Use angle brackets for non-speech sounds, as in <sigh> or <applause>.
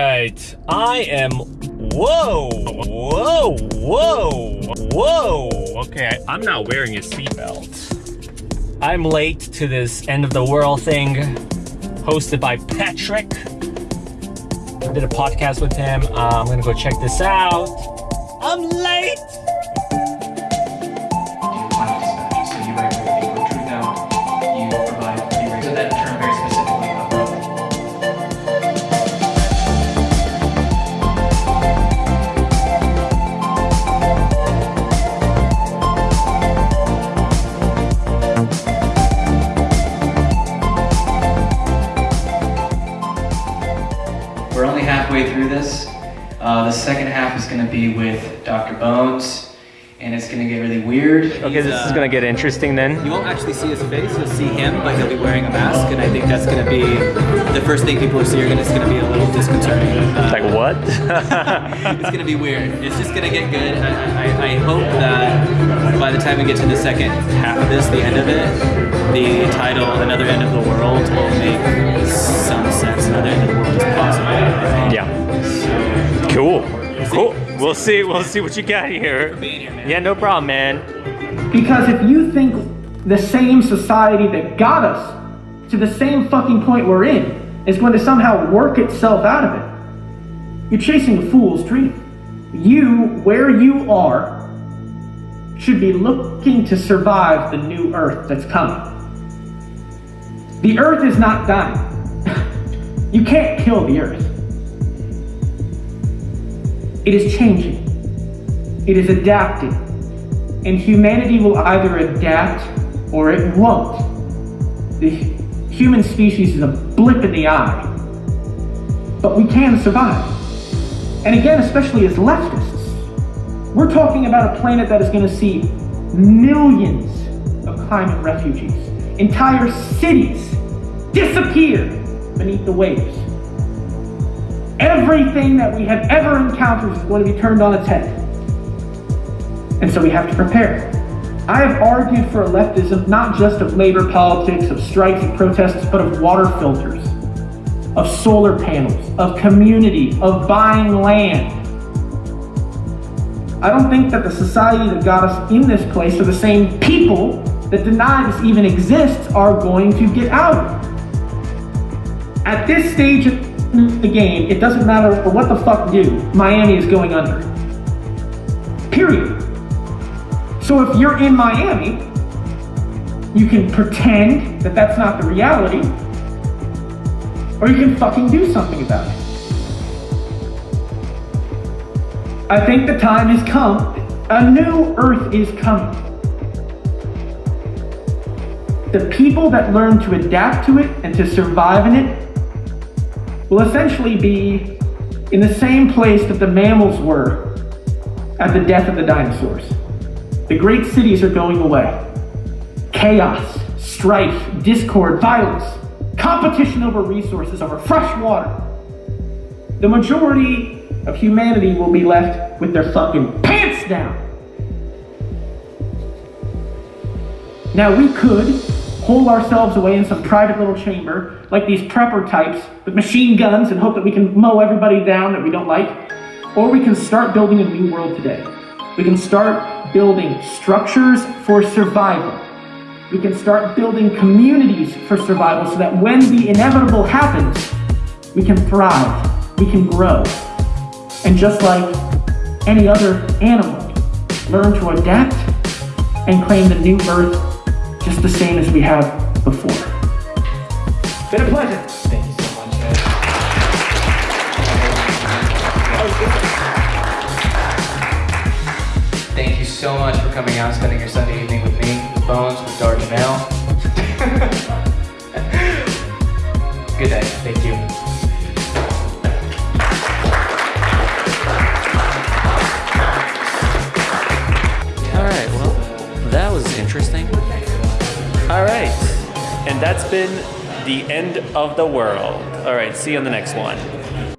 Right, I am. Whoa, whoa, whoa, whoa. Okay, I, am not wearing a seatbelt. I'm late to this end of the world thing, hosted by Patrick. I did a podcast with him. Uh, I'm gonna go check this out. I'm late. Halfway through this. Uh, the second half is going to be with Dr. Bones, and it's going to get really weird. Okay, this is gonna get interesting then. You won't actually see his face, you'll see him, but he'll be wearing a mask, and I think that's gonna be the first thing people will see are gonna, it's gonna be a little disconcerting. Uh, Like what? <laughs> it's gonna be weird. It's just gonna get good. I, I, I hope that by the time we get to the second half of this, the end of it, the title "Another End of the World" will make some sense. We'll see. We'll see what you got here. Here. Yeah, no problem, man. Because if you think the same society that got us to the same fucking point we're in is going to somehow work itself out of it, you're chasing a fool's dream. You, where you are, should be looking to survive the new Earth that's coming. The Earth is not dying. <laughs> you can't kill the Earth. It is changing. It is adapting and humanity will either adapt or it won't. The human species is a blip in the eye, but we can survive. And again, especially as leftists, we're talking about a planet that is going to see millions of climate refugees, entire cities disappear beneath the waves. Everything that we have ever encountered is going to be turned on its head. And so we have to prepare. I have argued for a leftism not just of labor politics, of strikes and protests, but of water filters, of solar panels, of community, of buying land. I don't think that the society that got us in this place are the same people that deny this even exists are going to get out. At this stage the game, it doesn't matter what the fuck you do, Miami is going under. Period. So if you're in Miami, you can pretend that that's not the reality, or you can fucking do something about it. I think the time has come. A new earth is coming. The people that learn to adapt to it and to survive in it will essentially be in the same place that the mammals were at the death of the dinosaurs. The great cities are going away. Chaos, strife, discord, violence, competition over resources, over fresh water. The majority of humanity will be left with their fucking pants down. Now we could hole ourselves away in some private little chamber, like these prepper types with machine guns and hope that we can mow everybody down that we don't like. Or we can start building a new world today. We can start building structures for survival. We can start building communities for survival so that when the inevitable happens, we can thrive, we can grow. And just like any other animal, learn to adapt and claim the new earth just the same as we have before. Been a pleasure. Thank you so much, guys. Thank you so much for coming out and spending your Sunday evening with me, with Bones, with Dark Mail. Right, and that's been the end of the world. All right. See you on the next one.